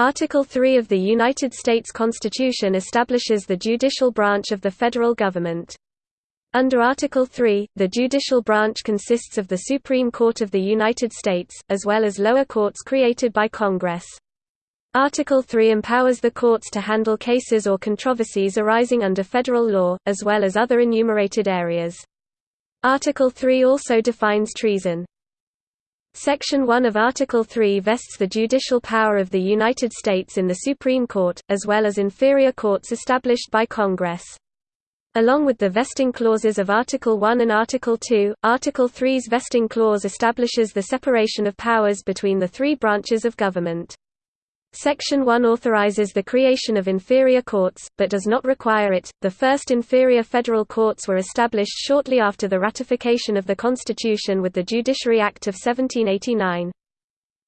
Article 3 of the United States Constitution establishes the judicial branch of the federal government. Under Article 3, the judicial branch consists of the Supreme Court of the United States, as well as lower courts created by Congress. Article 3 empowers the courts to handle cases or controversies arising under federal law, as well as other enumerated areas. Article 3 also defines treason. Section 1 of Article 3 vests the judicial power of the United States in the Supreme Court, as well as inferior courts established by Congress. Along with the vesting clauses of Article 1 and Article 2, Article 3's vesting clause establishes the separation of powers between the three branches of government. Section 1 authorizes the creation of inferior courts, but does not require it. The first inferior federal courts were established shortly after the ratification of the Constitution with the Judiciary Act of 1789.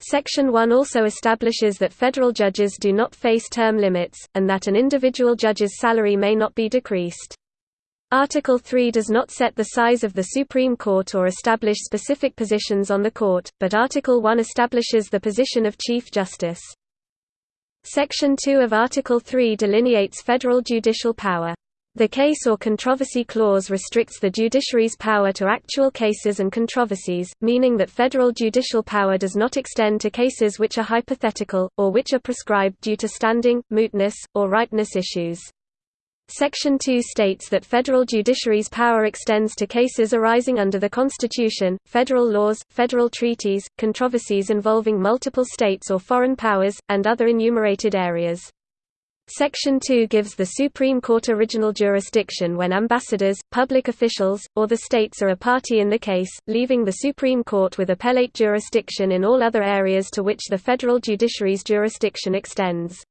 Section 1 also establishes that federal judges do not face term limits, and that an individual judge's salary may not be decreased. Article 3 does not set the size of the Supreme Court or establish specific positions on the court, but Article 1 establishes the position of Chief Justice. Section 2 of Article 3 delineates federal judicial power. The case or controversy clause restricts the judiciary's power to actual cases and controversies, meaning that federal judicial power does not extend to cases which are hypothetical, or which are prescribed due to standing, mootness, or ripeness issues. Section 2 states that federal judiciary's power extends to cases arising under the Constitution, federal laws, federal treaties, controversies involving multiple states or foreign powers, and other enumerated areas. Section 2 gives the Supreme Court original jurisdiction when ambassadors, public officials, or the states are a party in the case, leaving the Supreme Court with appellate jurisdiction in all other areas to which the federal judiciary's jurisdiction extends.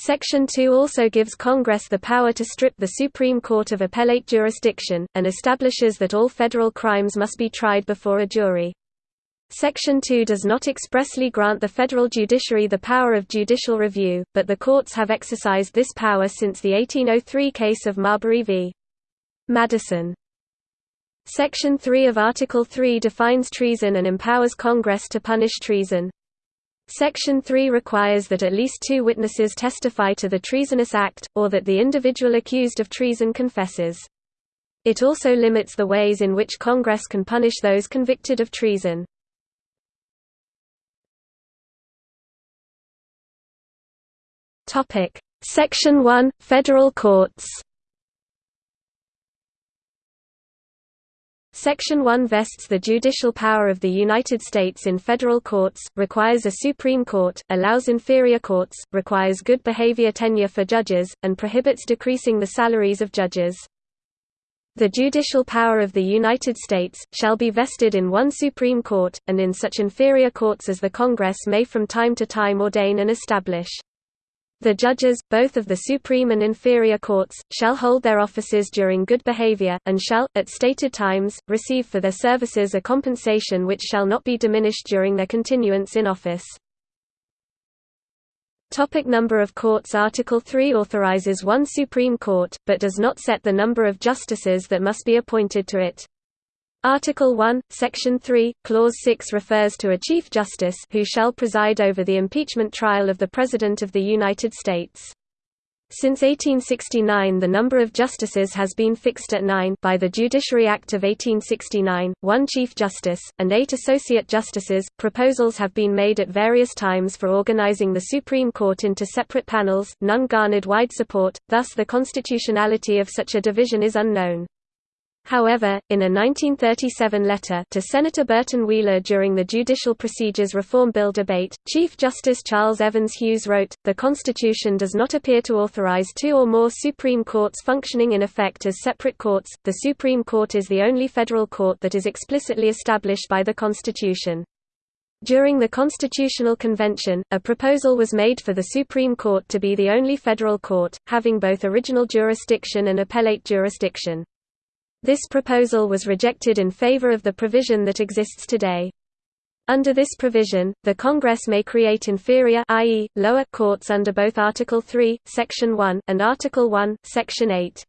Section 2 also gives Congress the power to strip the Supreme Court of appellate jurisdiction, and establishes that all federal crimes must be tried before a jury. Section 2 does not expressly grant the federal judiciary the power of judicial review, but the courts have exercised this power since the 1803 case of Marbury v. Madison. Section 3 of Article 3 defines treason and empowers Congress to punish treason. Section 3 requires that at least two witnesses testify to the treasonous act, or that the individual accused of treason confesses. It also limits the ways in which Congress can punish those convicted of treason. Section 1 – Federal courts Section 1 vests the judicial power of the United States in federal courts, requires a Supreme Court, allows inferior courts, requires good behavior tenure for judges, and prohibits decreasing the salaries of judges. The judicial power of the United States, shall be vested in one Supreme Court, and in such inferior courts as the Congress may from time to time ordain and establish. The judges, both of the supreme and inferior courts, shall hold their offices during good behavior, and shall, at stated times, receive for their services a compensation which shall not be diminished during their continuance in office. Topic number of courts Article 3 authorizes one Supreme Court, but does not set the number of justices that must be appointed to it. Article 1, Section 3, Clause 6 refers to a Chief Justice who shall preside over the impeachment trial of the President of the United States. Since 1869 the number of justices has been fixed at nine by the Judiciary Act of 1869, one Chief Justice, and eight Associate Justices. Proposals have been made at various times for organizing the Supreme Court into separate panels, none garnered wide support, thus the constitutionality of such a division is unknown. However, in a 1937 letter to Senator Burton Wheeler during the Judicial Procedures Reform Bill debate, Chief Justice Charles Evans Hughes wrote, The Constitution does not appear to authorize two or more Supreme Courts functioning in effect as separate courts. The Supreme Court is the only federal court that is explicitly established by the Constitution. During the Constitutional Convention, a proposal was made for the Supreme Court to be the only federal court, having both original jurisdiction and appellate jurisdiction. This proposal was rejected in favor of the provision that exists today. Under this provision, the Congress may create inferior i.e., lower courts under both Article 3, Section 1, and Article 1, Section 8.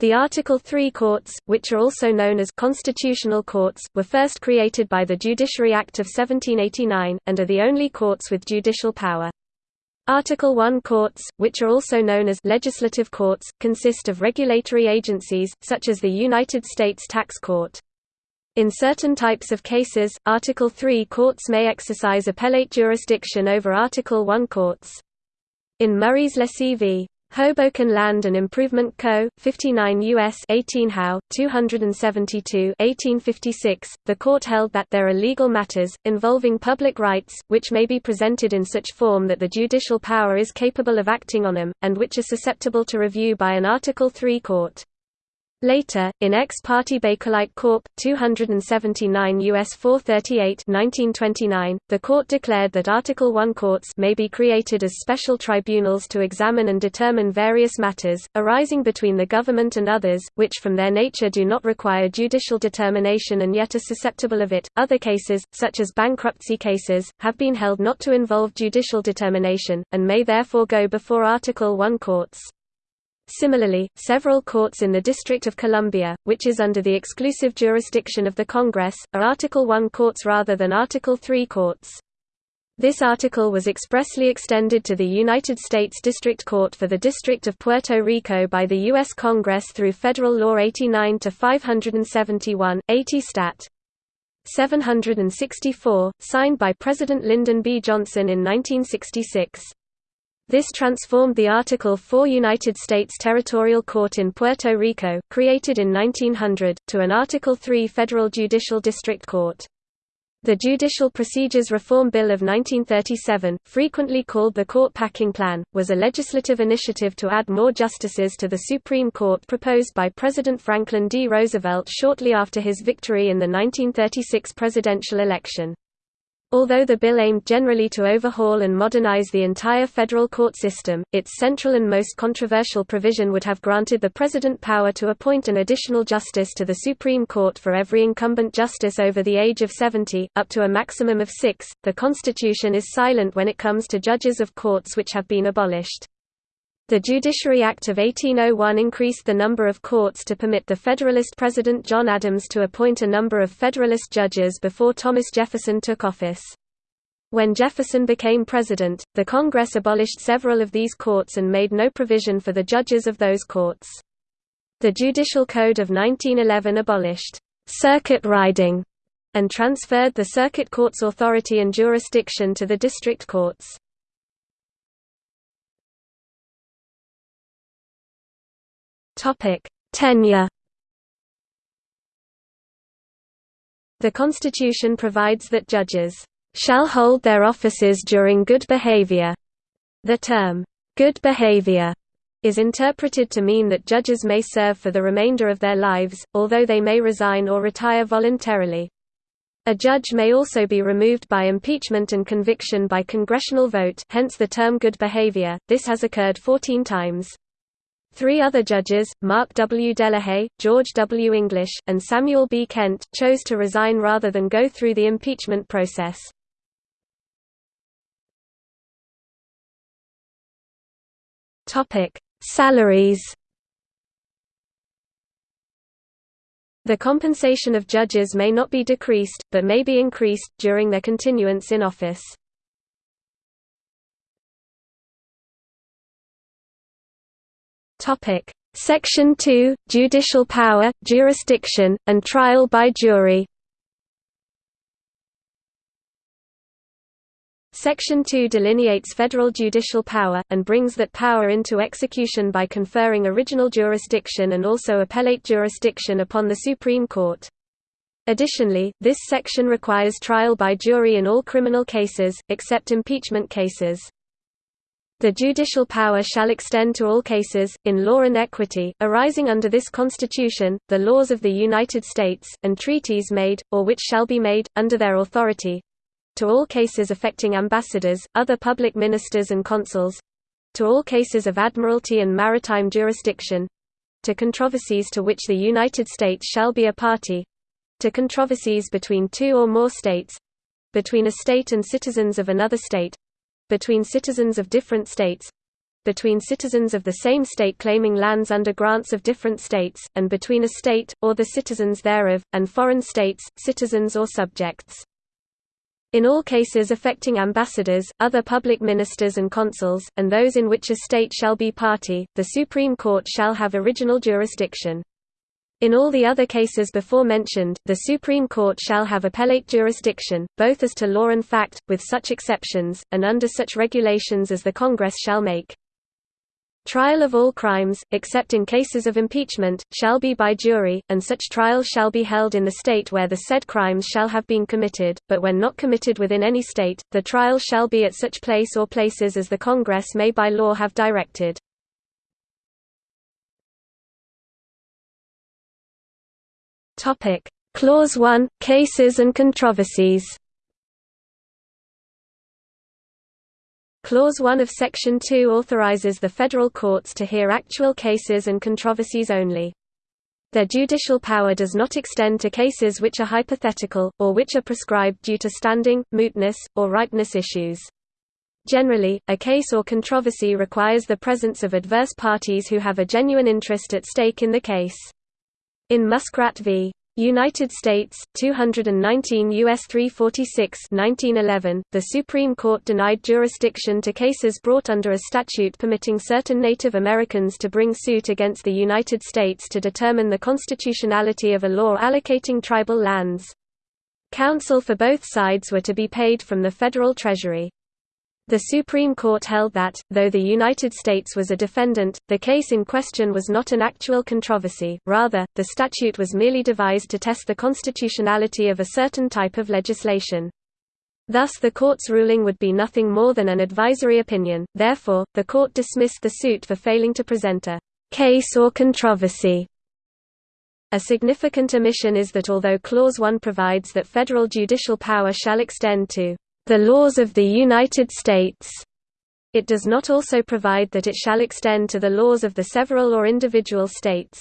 The Article 3 courts, which are also known as constitutional courts, were first created by the Judiciary Act of 1789, and are the only courts with judicial power. Article 1 courts, which are also known as legislative courts, consist of regulatory agencies, such as the United States Tax Court. In certain types of cases, Article 3 courts may exercise appellate jurisdiction over Article 1 courts. In Murray's Lessee v. Hoboken Land and Improvement Co., 59 U.S. 18 How, 272 1856, the court held that there are legal matters, involving public rights, which may be presented in such form that the judicial power is capable of acting on them, and which are susceptible to review by an Article III court. Later, in Ex parte Bakelite Corp. 279 U.S. 438 1929, the court declared that Article I courts may be created as special tribunals to examine and determine various matters, arising between the government and others, which from their nature do not require judicial determination and yet are susceptible of it. Other cases, such as bankruptcy cases, have been held not to involve judicial determination, and may therefore go before Article I courts. Similarly, several courts in the District of Columbia, which is under the exclusive jurisdiction of the Congress, are Article I courts rather than Article III courts. This article was expressly extended to the United States District Court for the District of Puerto Rico by the U.S. Congress through Federal Law 89-571, 80 Stat. 764, signed by President Lyndon B. Johnson in 1966. This transformed the Article 4 United States Territorial Court in Puerto Rico, created in 1900, to an Article 3 Federal Judicial District Court. The Judicial Procedures Reform Bill of 1937, frequently called the Court Packing Plan, was a legislative initiative to add more justices to the Supreme Court proposed by President Franklin D. Roosevelt shortly after his victory in the 1936 presidential election. Although the bill aimed generally to overhaul and modernize the entire federal court system, its central and most controversial provision would have granted the President power to appoint an additional justice to the Supreme Court for every incumbent justice over the age of 70, up to a maximum of six. The Constitution is silent when it comes to judges of courts which have been abolished. The Judiciary Act of 1801 increased the number of courts to permit the Federalist President John Adams to appoint a number of Federalist judges before Thomas Jefferson took office. When Jefferson became president, the Congress abolished several of these courts and made no provision for the judges of those courts. The Judicial Code of 1911 abolished circuit riding and transferred the circuit court's authority and jurisdiction to the district courts. Topic: Tenure. The Constitution provides that judges shall hold their offices during good behavior. The term good behavior is interpreted to mean that judges may serve for the remainder of their lives, although they may resign or retire voluntarily. A judge may also be removed by impeachment and conviction by congressional vote hence the term good behavior. This has occurred 14 times. Three other judges, Mark W. Delahaye, George W. English, and Samuel B. Kent, chose to resign rather than go through the impeachment process. Salaries The compensation of judges may not be decreased, but may be increased, during their continuance in office. Topic: Section 2: Judicial power, jurisdiction, and trial by jury. Section 2 delineates federal judicial power, and brings that power into execution by conferring original jurisdiction and also appellate jurisdiction upon the Supreme Court. Additionally, this section requires trial by jury in all criminal cases, except impeachment cases. The judicial power shall extend to all cases, in law and equity, arising under this Constitution, the laws of the United States, and treaties made, or which shall be made, under their authority. To all cases affecting ambassadors, other public ministers and consuls. To all cases of admiralty and maritime jurisdiction. To controversies to which the United States shall be a party. To controversies between two or more states. Between a state and citizens of another state between citizens of different states between citizens of the same state claiming lands under grants of different states, and between a state, or the citizens thereof, and foreign states, citizens or subjects. In all cases affecting ambassadors, other public ministers and consuls, and those in which a state shall be party, the Supreme Court shall have original jurisdiction. In all the other cases before mentioned, the Supreme Court shall have appellate jurisdiction, both as to law and fact, with such exceptions, and under such regulations as the Congress shall make. Trial of all crimes, except in cases of impeachment, shall be by jury, and such trial shall be held in the state where the said crimes shall have been committed, but when not committed within any state, the trial shall be at such place or places as the Congress may by law have directed. Clause 1 – Cases and controversies Clause 1 of Section 2 authorizes the federal courts to hear actual cases and controversies only. Their judicial power does not extend to cases which are hypothetical, or which are prescribed due to standing, mootness, or ripeness issues. Generally, a case or controversy requires the presence of adverse parties who have a genuine interest at stake in the case. In Muskrat v. United States, 219 U.S. 346 1911, the Supreme Court denied jurisdiction to cases brought under a statute permitting certain Native Americans to bring suit against the United States to determine the constitutionality of a law allocating tribal lands. Counsel for both sides were to be paid from the federal treasury. The Supreme Court held that, though the United States was a defendant, the case in question was not an actual controversy, rather, the statute was merely devised to test the constitutionality of a certain type of legislation. Thus the court's ruling would be nothing more than an advisory opinion, therefore, the court dismissed the suit for failing to present a «case or controversy». A significant omission is that although Clause 1 provides that federal judicial power shall extend to the laws of the United States. It does not also provide that it shall extend to the laws of the several or individual states.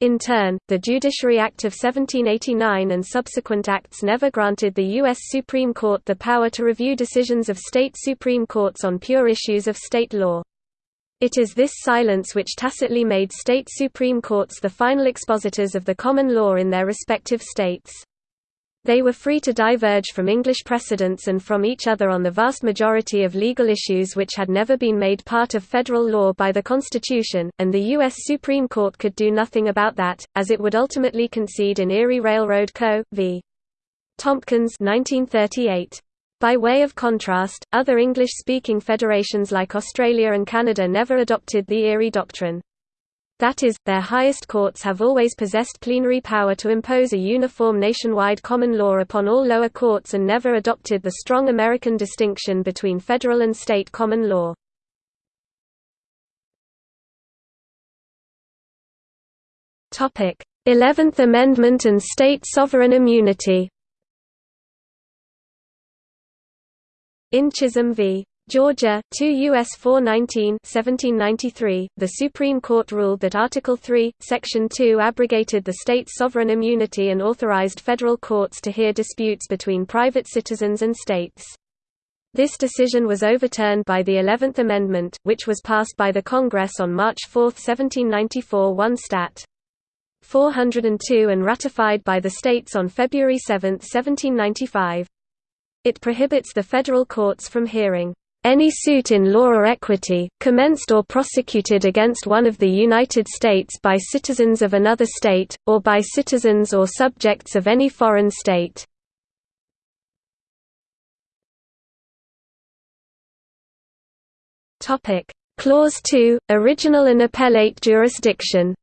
In turn, the Judiciary Act of 1789 and subsequent acts never granted the U.S. Supreme Court the power to review decisions of state Supreme Courts on pure issues of state law. It is this silence which tacitly made state Supreme Courts the final expositors of the common law in their respective states. They were free to diverge from English precedents and from each other on the vast majority of legal issues which had never been made part of federal law by the Constitution, and the U.S. Supreme Court could do nothing about that, as it would ultimately concede in Erie Railroad Co. v. Tompkins 1938. By way of contrast, other English-speaking federations like Australia and Canada never adopted the Erie Doctrine. That is, their highest courts have always possessed plenary power to impose a uniform nationwide common law upon all lower courts and never adopted the strong American distinction between federal and state common law. Eleventh Amendment and state sovereign immunity In Chisholm v. Georgia, 2 U.S. 419 1793, the Supreme Court ruled that Article 3, Section 2 abrogated the state's sovereign immunity and authorized federal courts to hear disputes between private citizens and states. This decision was overturned by the Eleventh Amendment, which was passed by the Congress on March 4, 1794 1 Stat. 402 and ratified by the states on February 7, 1795. It prohibits the federal courts from hearing any suit in law or equity, commenced or prosecuted against one of the United States by citizens of another state, or by citizens or subjects of any foreign state. Clause 2 – Original and appellate jurisdiction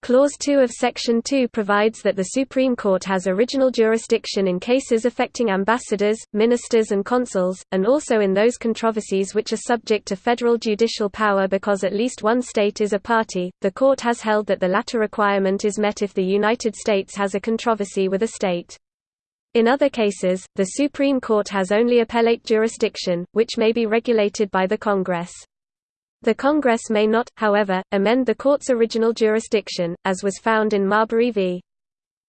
Clause 2 of Section 2 provides that the Supreme Court has original jurisdiction in cases affecting ambassadors, ministers and consuls, and also in those controversies which are subject to federal judicial power because at least one state is a party. The Court has held that the latter requirement is met if the United States has a controversy with a state. In other cases, the Supreme Court has only appellate jurisdiction, which may be regulated by the Congress. The Congress may not, however, amend the court's original jurisdiction, as was found in Marbury v.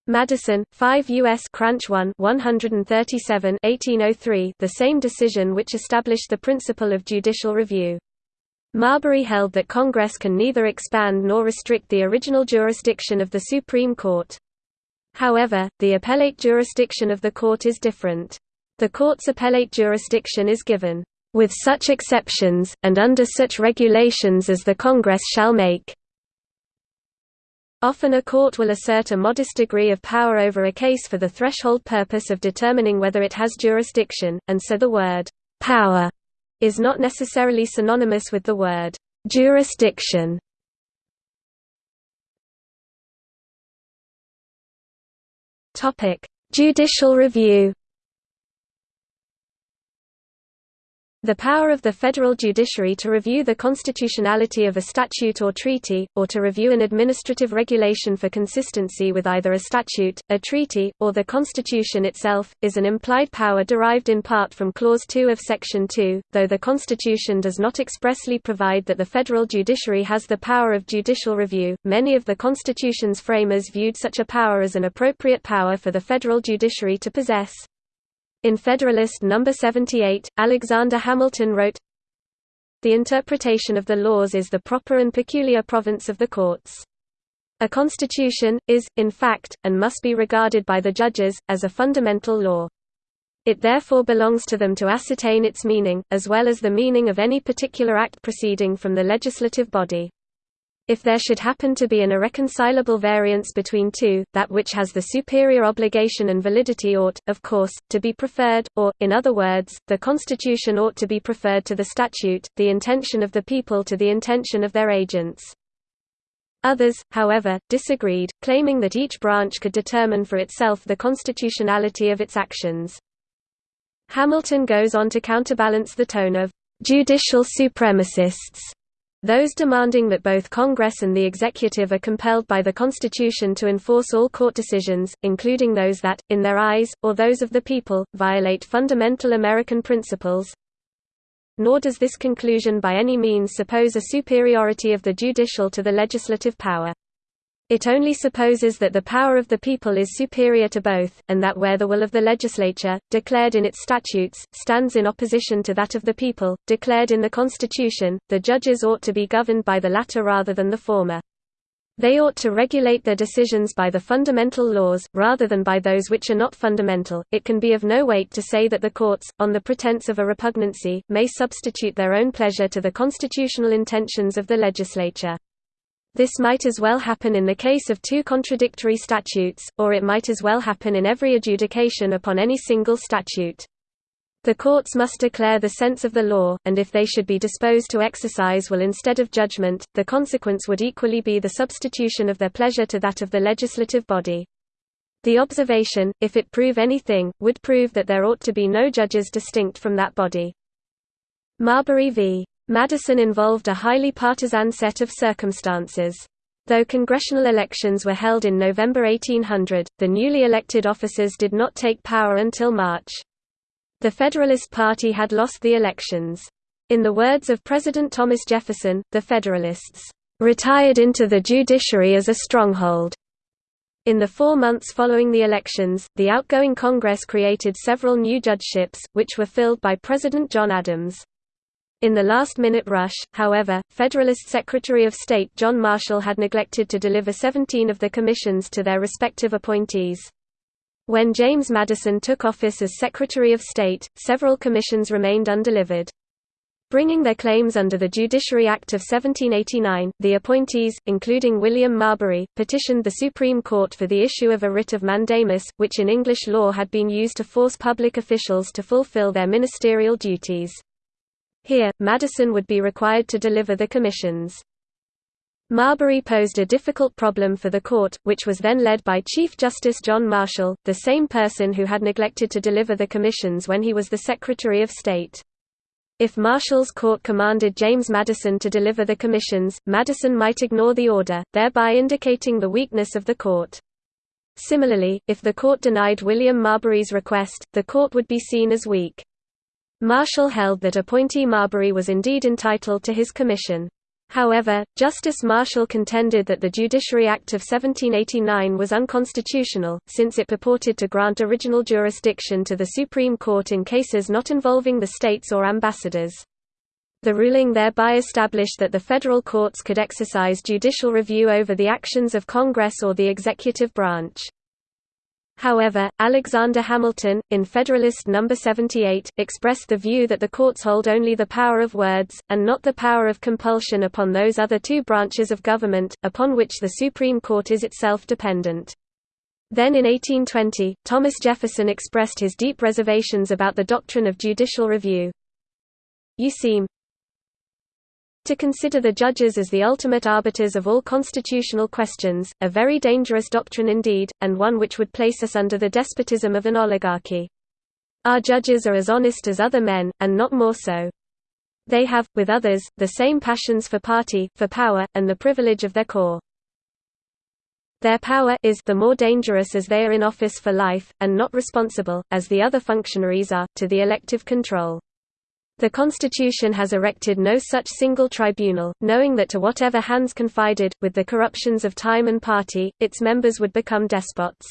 Madison, 5 U.S. Cranch 1 137 1803 the same decision which established the principle of judicial review. Marbury held that Congress can neither expand nor restrict the original jurisdiction of the Supreme Court. However, the appellate jurisdiction of the court is different. The court's appellate jurisdiction is given, "...with such exceptions, and under such regulations as the Congress shall make." Often a court will assert a modest degree of power over a case for the threshold purpose of determining whether it has jurisdiction, and so the word, "...power," is not necessarily synonymous with the word, "...jurisdiction." Judicial review. The power of the federal judiciary to review the constitutionality of a statute or treaty, or to review an administrative regulation for consistency with either a statute, a treaty, or the Constitution itself, is an implied power derived in part from Clause 2 of Section 2, though the Constitution does not expressly provide that the federal judiciary has the power of judicial review. Many of the Constitution's framers viewed such a power as an appropriate power for the federal judiciary to possess. In Federalist No. 78, Alexander Hamilton wrote, The interpretation of the laws is the proper and peculiar province of the courts. A constitution, is, in fact, and must be regarded by the judges, as a fundamental law. It therefore belongs to them to ascertain its meaning, as well as the meaning of any particular act proceeding from the legislative body. If there should happen to be an irreconcilable variance between two, that which has the superior obligation and validity ought, of course, to be preferred, or, in other words, the Constitution ought to be preferred to the statute, the intention of the people to the intention of their agents. Others, however, disagreed, claiming that each branch could determine for itself the constitutionality of its actions. Hamilton goes on to counterbalance the tone of judicial supremacists those demanding that both Congress and the executive are compelled by the Constitution to enforce all court decisions, including those that, in their eyes, or those of the people, violate fundamental American principles. Nor does this conclusion by any means suppose a superiority of the judicial to the legislative power. It only supposes that the power of the people is superior to both, and that where the will of the legislature, declared in its statutes, stands in opposition to that of the people, declared in the Constitution, the judges ought to be governed by the latter rather than the former. They ought to regulate their decisions by the fundamental laws, rather than by those which are not fundamental. It can be of no weight to say that the courts, on the pretense of a repugnancy, may substitute their own pleasure to the constitutional intentions of the legislature. This might as well happen in the case of two contradictory statutes, or it might as well happen in every adjudication upon any single statute. The courts must declare the sense of the law, and if they should be disposed to exercise will instead of judgment, the consequence would equally be the substitution of their pleasure to that of the legislative body. The observation, if it prove anything, would prove that there ought to be no judges distinct from that body. Marbury v. Madison involved a highly partisan set of circumstances. Though congressional elections were held in November 1800, the newly elected officers did not take power until March. The Federalist Party had lost the elections. In the words of President Thomas Jefferson, the Federalists, "...retired into the judiciary as a stronghold." In the four months following the elections, the outgoing Congress created several new judgeships, which were filled by President John Adams. In the last-minute rush, however, Federalist Secretary of State John Marshall had neglected to deliver 17 of the commissions to their respective appointees. When James Madison took office as Secretary of State, several commissions remained undelivered. Bringing their claims under the Judiciary Act of 1789, the appointees, including William Marbury, petitioned the Supreme Court for the issue of a writ of mandamus, which in English law had been used to force public officials to fulfill their ministerial duties. Here, Madison would be required to deliver the commissions. Marbury posed a difficult problem for the court, which was then led by Chief Justice John Marshall, the same person who had neglected to deliver the commissions when he was the Secretary of State. If Marshall's court commanded James Madison to deliver the commissions, Madison might ignore the order, thereby indicating the weakness of the court. Similarly, if the court denied William Marbury's request, the court would be seen as weak. Marshall held that appointee Marbury was indeed entitled to his commission. However, Justice Marshall contended that the Judiciary Act of 1789 was unconstitutional, since it purported to grant original jurisdiction to the Supreme Court in cases not involving the states or ambassadors. The ruling thereby established that the federal courts could exercise judicial review over the actions of Congress or the executive branch. However, Alexander Hamilton, in Federalist No. 78, expressed the view that the courts hold only the power of words, and not the power of compulsion upon those other two branches of government, upon which the Supreme Court is itself dependent. Then in 1820, Thomas Jefferson expressed his deep reservations about the doctrine of judicial review. You seem to consider the judges as the ultimate arbiters of all constitutional questions, a very dangerous doctrine indeed, and one which would place us under the despotism of an oligarchy. Our judges are as honest as other men, and not more so. They have, with others, the same passions for party, for power, and the privilege of their corps. Their power is the more dangerous as they are in office for life, and not responsible, as the other functionaries are, to the elective control. The Constitution has erected no such single tribunal, knowing that to whatever hands confided, with the corruptions of time and party, its members would become despots.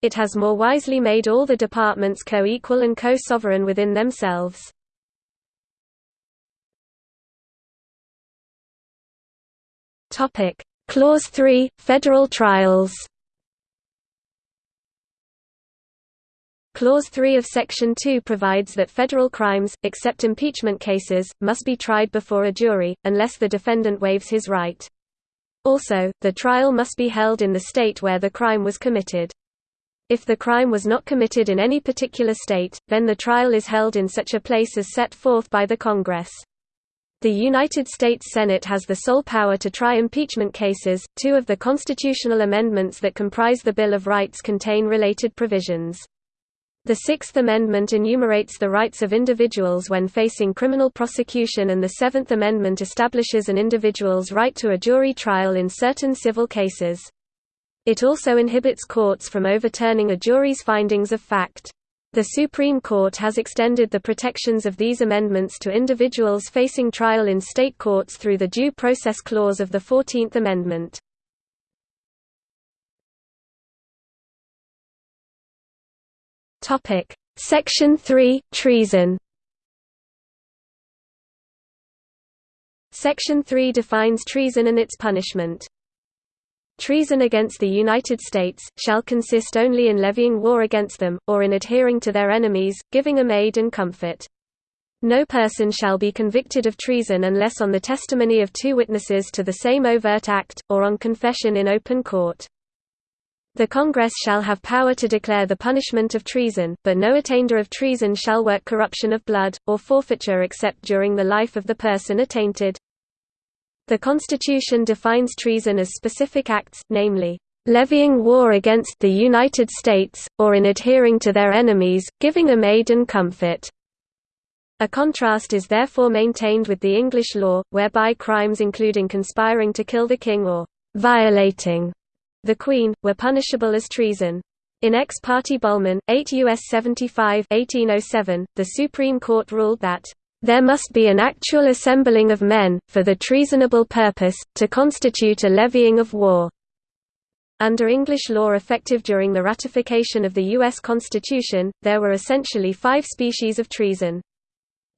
It has more wisely made all the departments co-equal and co-sovereign within themselves. Clause 3 – Federal trials Clause 3 of Section 2 provides that federal crimes, except impeachment cases, must be tried before a jury, unless the defendant waives his right. Also, the trial must be held in the state where the crime was committed. If the crime was not committed in any particular state, then the trial is held in such a place as set forth by the Congress. The United States Senate has the sole power to try impeachment cases. Two of the constitutional amendments that comprise the Bill of Rights contain related provisions. The Sixth Amendment enumerates the rights of individuals when facing criminal prosecution and the Seventh Amendment establishes an individual's right to a jury trial in certain civil cases. It also inhibits courts from overturning a jury's findings of fact. The Supreme Court has extended the protections of these amendments to individuals facing trial in state courts through the Due Process Clause of the Fourteenth Amendment. Topic: Section 3 Treason. Section 3 defines treason and its punishment. Treason against the United States, shall consist only in levying war against them, or in adhering to their enemies, giving them aid and comfort. No person shall be convicted of treason unless on the testimony of two witnesses to the same overt act, or on confession in open court. The Congress shall have power to declare the punishment of treason, but no attainder of treason shall work corruption of blood, or forfeiture except during the life of the person attainted. The Constitution defines treason as specific acts, namely, levying war against the United States, or in adhering to their enemies, giving them aid and comfort. A contrast is therefore maintained with the English law, whereby crimes including conspiring to kill the king or violating the Queen, were punishable as treason. In Ex parte Bollman, 8 U.S. 75 1807, the Supreme Court ruled that, "...there must be an actual assembling of men, for the treasonable purpose, to constitute a levying of war." Under English law effective during the ratification of the U.S. Constitution, there were essentially five species of treason.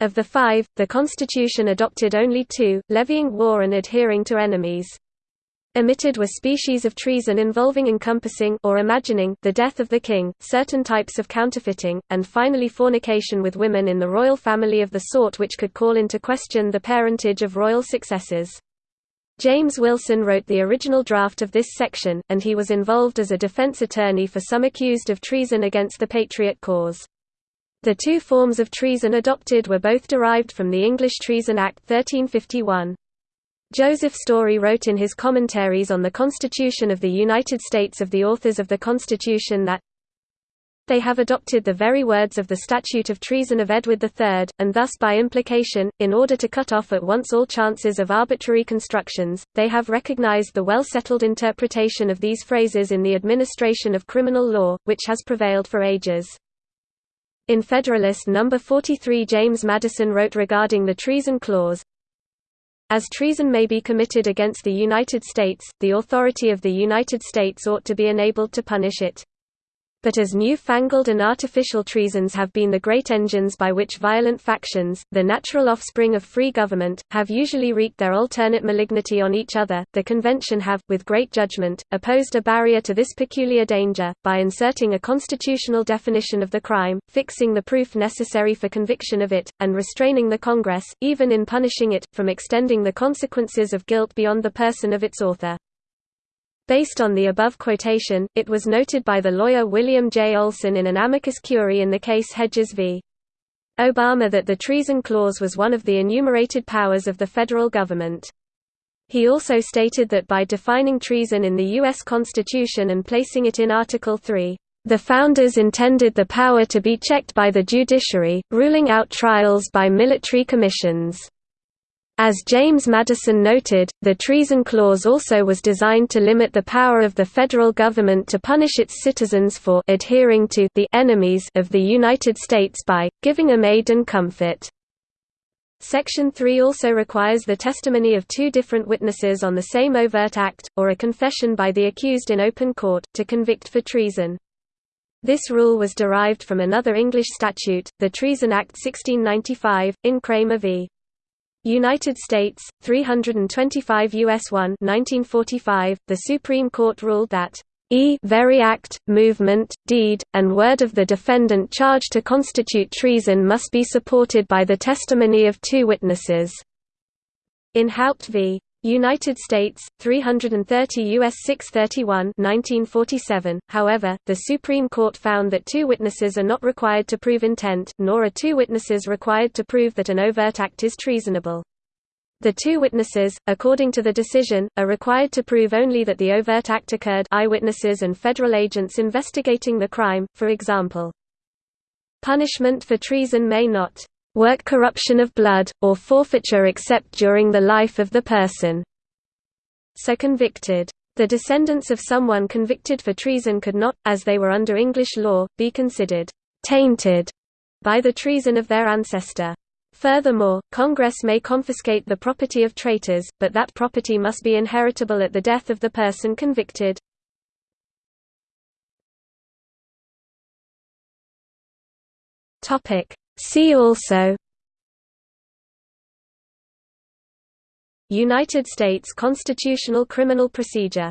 Of the five, the Constitution adopted only two, levying war and adhering to enemies. Omitted were species of treason involving encompassing or imagining the death of the king, certain types of counterfeiting, and finally fornication with women in the royal family of the sort which could call into question the parentage of royal successors. James Wilson wrote the original draft of this section, and he was involved as a defense attorney for some accused of treason against the Patriot cause. The two forms of treason adopted were both derived from the English Treason Act 1351. Joseph Story wrote in his commentaries on the Constitution of the United States of the authors of the Constitution that they have adopted the very words of the Statute of Treason of Edward III, and thus by implication, in order to cut off at once all chances of arbitrary constructions, they have recognized the well-settled interpretation of these phrases in the administration of criminal law, which has prevailed for ages. In Federalist No. 43 James Madison wrote regarding the Treason Clause, as treason may be committed against the United States, the authority of the United States ought to be enabled to punish it. But as new-fangled and artificial treasons have been the great engines by which violent factions, the natural offspring of free government, have usually wreaked their alternate malignity on each other, the Convention have, with great judgment, opposed a barrier to this peculiar danger, by inserting a constitutional definition of the crime, fixing the proof necessary for conviction of it, and restraining the Congress, even in punishing it, from extending the consequences of guilt beyond the person of its author. Based on the above quotation, it was noted by the lawyer William J. Olson in an amicus curiae in the case Hedges v. Obama that the treason clause was one of the enumerated powers of the federal government. He also stated that by defining treason in the U.S. Constitution and placing it in Article 3, the Founders intended the power to be checked by the judiciary, ruling out trials by military commissions. As James Madison noted, the Treason Clause also was designed to limit the power of the federal government to punish its citizens for adhering to the enemies of the United States by, giving them aid and comfort. Section 3 also requires the testimony of two different witnesses on the same overt act, or a confession by the accused in open court, to convict for treason. This rule was derived from another English statute, the Treason Act 1695, in Cramer v. United States, 325 U.S. 1 1945, the Supreme Court ruled that e very act, movement, deed, and word of the defendant charged to constitute treason must be supported by the testimony of two witnesses. In Haupt v. United States, 330 U.S. 631 1947. However, the Supreme Court found that two witnesses are not required to prove intent, nor are two witnesses required to prove that an overt act is treasonable. The two witnesses, according to the decision, are required to prove only that the overt act occurred eyewitnesses and federal agents investigating the crime, for example. Punishment for treason may not work corruption of blood, or forfeiture except during the life of the person. So convicted. The descendants of someone convicted for treason could not, as they were under English law, be considered tainted by the treason of their ancestor. Furthermore, Congress may confiscate the property of traitors, but that property must be inheritable at the death of the person convicted. See also United States constitutional criminal procedure